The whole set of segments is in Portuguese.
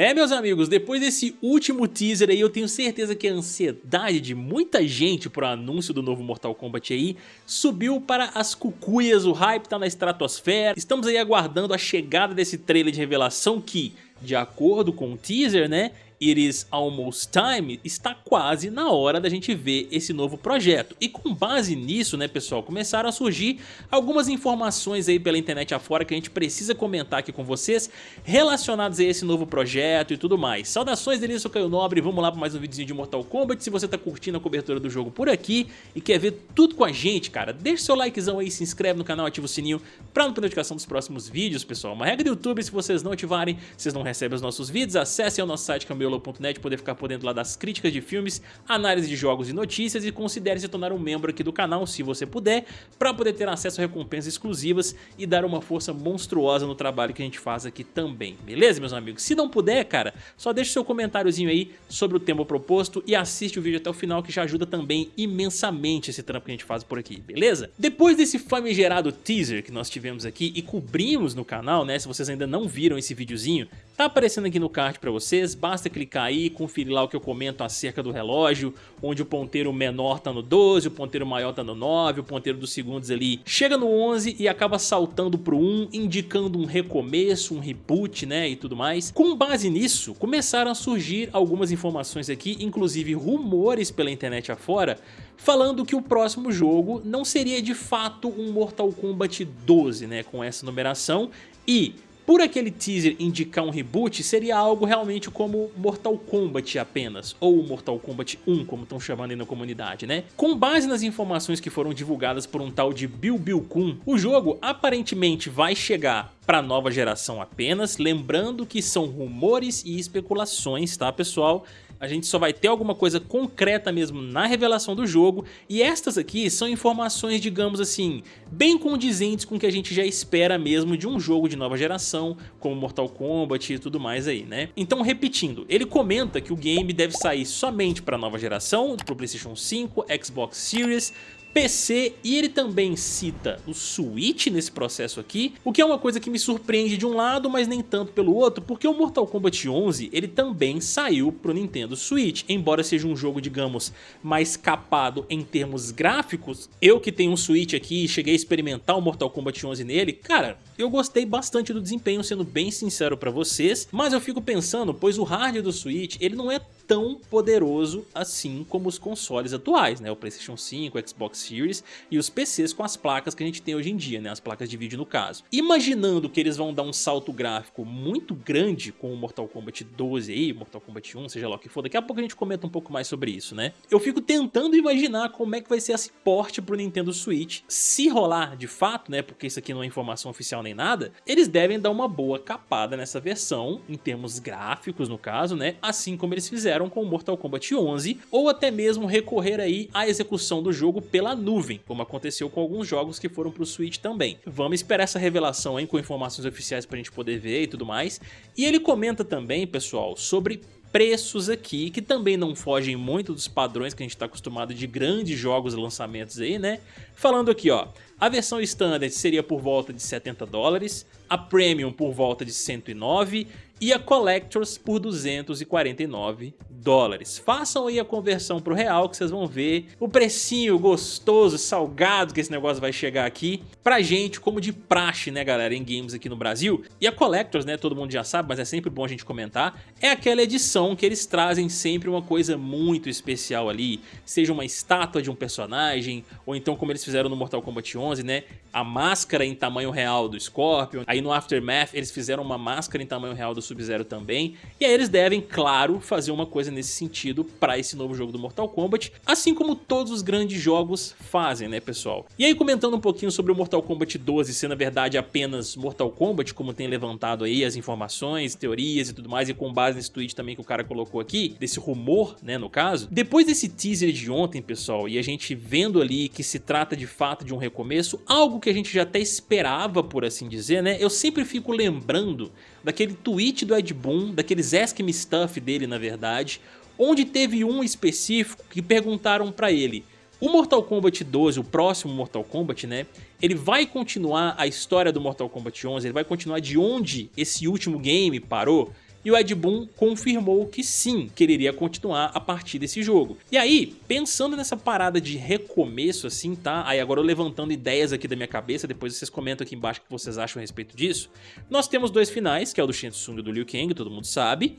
É, meus amigos, depois desse último teaser aí, eu tenho certeza que a ansiedade de muita gente pro anúncio do novo Mortal Kombat aí subiu para as cucuias, o hype tá na estratosfera. Estamos aí aguardando a chegada desse trailer de revelação que, de acordo com o teaser, né, It is almost time, está quase na hora da gente ver esse novo projeto. E com base nisso, né pessoal, começaram a surgir algumas informações aí pela internet afora que a gente precisa comentar aqui com vocês relacionadas a esse novo projeto e tudo mais. Saudações, delícia, eu sou Caio Nobre, vamos lá para mais um videozinho de Mortal Kombat. Se você tá curtindo a cobertura do jogo por aqui e quer ver tudo com a gente, cara, deixa seu likezão aí, se inscreve no canal, ativa o sininho para não perder notificação dos próximos vídeos, pessoal. Uma regra do YouTube, se vocês não ativarem, vocês não recebem os nossos vídeos, acessem o nosso site que é o Criolo.net poder ficar por dentro lá das críticas de filmes, análise de jogos e notícias e considere se tornar um membro aqui do canal se você puder, para poder ter acesso a recompensas exclusivas e dar uma força monstruosa no trabalho que a gente faz aqui também, beleza meus amigos? Se não puder, cara, só deixa seu comentáriozinho aí sobre o tema proposto e assiste o vídeo até o final que já ajuda também imensamente esse trampo que a gente faz por aqui, beleza? Depois desse famigerado teaser que nós tivemos aqui e cobrimos no canal, né, se vocês ainda não viram esse videozinho, tá aparecendo aqui no card para vocês, basta clicar aí, conferir lá o que eu comento acerca do relógio, onde o ponteiro menor tá no 12, o ponteiro maior tá no 9, o ponteiro dos segundos ali chega no 11 e acaba saltando pro 1, indicando um recomeço, um reboot, né, e tudo mais. Com base nisso, começaram a surgir algumas informações aqui, inclusive rumores pela internet afora, falando que o próximo jogo não seria de fato um Mortal Kombat 12, né, com essa numeração, e por aquele teaser indicar um reboot, seria algo realmente como Mortal Kombat apenas, ou Mortal Kombat 1, como estão chamando aí na comunidade, né? Com base nas informações que foram divulgadas por um tal de Bill Bill Kun, o jogo aparentemente vai chegar para nova geração apenas, lembrando que são rumores e especulações, tá pessoal? A gente só vai ter alguma coisa concreta mesmo na revelação do jogo, e estas aqui são informações, digamos assim, bem condizentes com o que a gente já espera mesmo de um jogo de nova geração, como Mortal Kombat e tudo mais aí, né? Então, repetindo, ele comenta que o game deve sair somente para nova geração, para o Playstation 5, Xbox Series, PC e ele também cita o Switch nesse processo aqui, o que é uma coisa que me surpreende de um lado, mas nem tanto pelo outro, porque o Mortal Kombat 11 ele também saiu pro Nintendo Switch, embora seja um jogo, digamos, mais capado em termos gráficos, eu que tenho um Switch aqui e cheguei a experimentar o Mortal Kombat 11 nele, cara, eu gostei bastante do desempenho, sendo bem sincero pra vocês, mas eu fico pensando, pois o hardware do Switch, ele não é tão poderoso assim como os consoles atuais, né? O Playstation 5, o Xbox Series e os PCs com as placas que a gente tem hoje em dia, né? As placas de vídeo no caso. Imaginando que eles vão dar um salto gráfico muito grande com o Mortal Kombat 12 aí, Mortal Kombat 1, seja lá o que for, daqui a pouco a gente comenta um pouco mais sobre isso, né? Eu fico tentando imaginar como é que vai ser esse porte pro Nintendo Switch. Se rolar de fato, né? Porque isso aqui não é informação oficial nem nada, eles devem dar uma boa capada nessa versão, em termos gráficos no caso, né? Assim como eles fizeram fizeram com Mortal Kombat 11, ou até mesmo recorrer aí à execução do jogo pela nuvem, como aconteceu com alguns jogos que foram para o Switch também. Vamos esperar essa revelação aí com informações oficiais para a gente poder ver e tudo mais. E ele comenta também, pessoal, sobre preços aqui, que também não fogem muito dos padrões que a gente está acostumado de grandes jogos e lançamentos aí, né? Falando aqui, ó, a versão Standard seria por volta de 70 dólares, a Premium por volta de 109 e a Collectors por 249 dólares. Façam aí a conversão para o real que vocês vão ver o precinho gostoso, salgado que esse negócio vai chegar aqui pra gente como de praxe, né galera, em games aqui no Brasil. E a Collectors, né, todo mundo já sabe, mas é sempre bom a gente comentar, é aquela edição que eles trazem sempre uma coisa muito especial ali, seja uma estátua de um personagem, ou então como eles fizeram no Mortal Kombat 11, né, a máscara em tamanho real do Scorpion, aí no Aftermath eles fizeram uma máscara em tamanho real do Sub-Zero também, e aí eles devem, claro, fazer uma coisa nesse sentido para esse novo jogo do Mortal Kombat, assim como todos os grandes jogos fazem, né pessoal? E aí comentando um pouquinho sobre o Mortal Kombat 12 ser na verdade apenas Mortal Kombat, como tem levantado aí as informações, teorias e tudo mais, e com base nesse tweet também que o cara colocou aqui, desse rumor, né, no caso, depois desse teaser de ontem, pessoal, e a gente vendo ali que se trata de fato de um recomeço, algo que a gente já até esperava, por assim dizer, né, eu sempre fico lembrando daquele tweet do Ed Boon, daqueles Ask Me Stuff dele, na verdade, onde teve um específico que perguntaram pra ele o Mortal Kombat 12, o próximo Mortal Kombat, né, ele vai continuar a história do Mortal Kombat 11, ele vai continuar de onde esse último game parou? E o Ed Boon confirmou que sim, que ele iria continuar a partir desse jogo. E aí, pensando nessa parada de recomeço assim, tá? Aí agora eu levantando ideias aqui da minha cabeça, depois vocês comentam aqui embaixo o que vocês acham a respeito disso. Nós temos dois finais, que é o do Shensung e do Liu Kang, todo mundo sabe.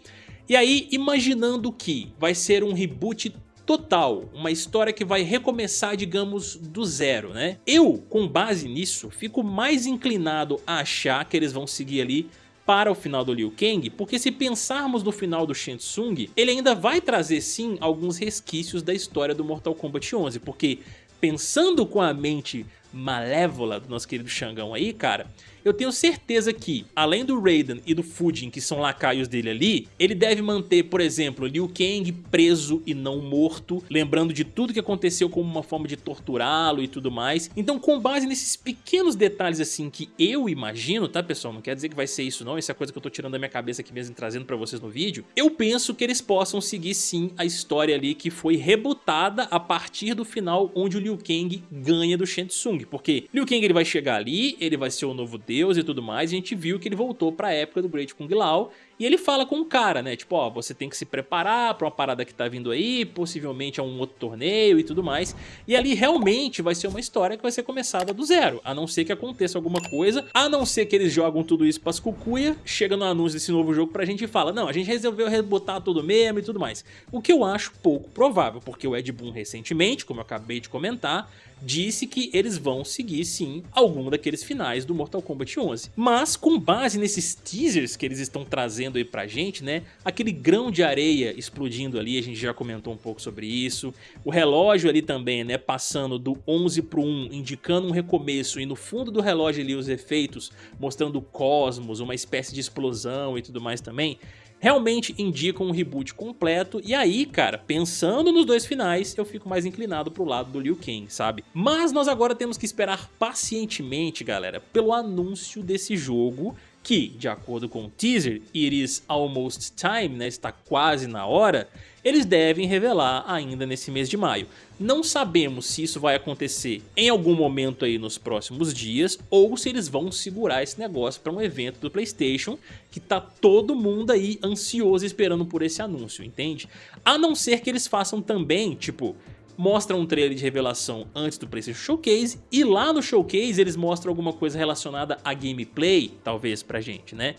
E aí, imaginando que vai ser um reboot total, uma história que vai recomeçar, digamos, do zero, né? Eu, com base nisso, fico mais inclinado a achar que eles vão seguir ali para o final do Liu Kang, porque se pensarmos no final do Shang ele ainda vai trazer sim alguns resquícios da história do Mortal Kombat 11, porque pensando com a mente malévola do nosso querido Xangão aí, cara, eu tenho certeza que, além do Raiden e do Fujin, que são lacaios dele ali, ele deve manter, por exemplo, Liu Kang preso e não morto, lembrando de tudo que aconteceu como uma forma de torturá-lo e tudo mais. Então, com base nesses pequenos detalhes assim que eu imagino, tá pessoal? Não quer dizer que vai ser isso não, isso é coisa que eu tô tirando da minha cabeça aqui mesmo e trazendo pra vocês no vídeo. Eu penso que eles possam seguir sim a história ali que foi rebutada a partir do final onde o Liu Kang ganha do Shang Tsung, porque Liu Kang ele vai chegar ali, ele vai ser o novo Deus e tudo mais, e a gente viu que ele voltou pra época do Great Kung Lao, e ele fala com o cara, né, tipo, ó, você tem que se preparar pra uma parada que tá vindo aí, possivelmente é um outro torneio e tudo mais, e ali realmente vai ser uma história que vai ser começada do zero, a não ser que aconteça alguma coisa, a não ser que eles jogam tudo isso pras cucuia, chega no anúncio desse novo jogo pra gente e fala, não, a gente resolveu rebotar tudo mesmo e tudo mais, o que eu acho pouco provável, porque o Ed Boon recentemente, como eu acabei de comentar, disse que eles vão seguir sim algum daqueles finais do Mortal Kombat 11. Mas com base nesses teasers que eles estão trazendo aí pra gente, né, aquele grão de areia explodindo ali, a gente já comentou um pouco sobre isso, o relógio ali também, né, passando do 11 pro 1, indicando um recomeço e no fundo do relógio ali os efeitos mostrando o cosmos, uma espécie de explosão e tudo mais também, realmente indicam um reboot completo, e aí, cara, pensando nos dois finais, eu fico mais inclinado pro lado do Liu Kang, sabe? Mas nós agora temos que esperar pacientemente, galera, pelo anúncio desse jogo, que, de acordo com o teaser, It is almost time, né, está quase na hora, eles devem revelar ainda nesse mês de maio. Não sabemos se isso vai acontecer em algum momento aí nos próximos dias ou se eles vão segurar esse negócio para um evento do Playstation que tá todo mundo aí ansioso esperando por esse anúncio, entende? A não ser que eles façam também, tipo, mostram um trailer de revelação antes do PlayStation Showcase e lá no Showcase eles mostram alguma coisa relacionada a gameplay, talvez pra gente, né?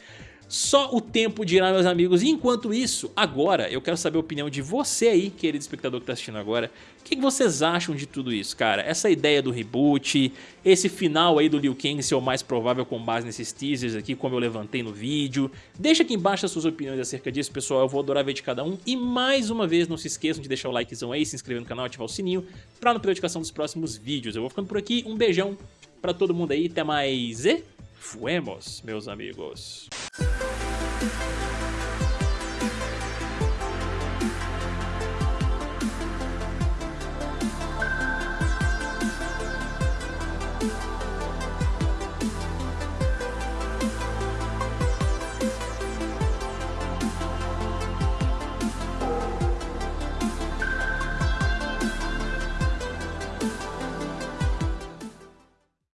Só o tempo dirá, meus amigos. E enquanto isso, agora eu quero saber a opinião de você aí, querido espectador que está assistindo agora. O que vocês acham de tudo isso, cara? Essa ideia do reboot, esse final aí do Liu Kang ser o mais provável com base nesses teasers aqui, como eu levantei no vídeo. Deixa aqui embaixo as suas opiniões acerca disso, pessoal. Eu vou adorar ver de cada um. E mais uma vez, não se esqueçam de deixar o likezão aí, se inscrever no canal, ativar o sininho para não perder a notificação dos próximos vídeos. Eu vou ficando por aqui. Um beijão para todo mundo aí. Até mais e... Fuemos, meus amigos. Thank、you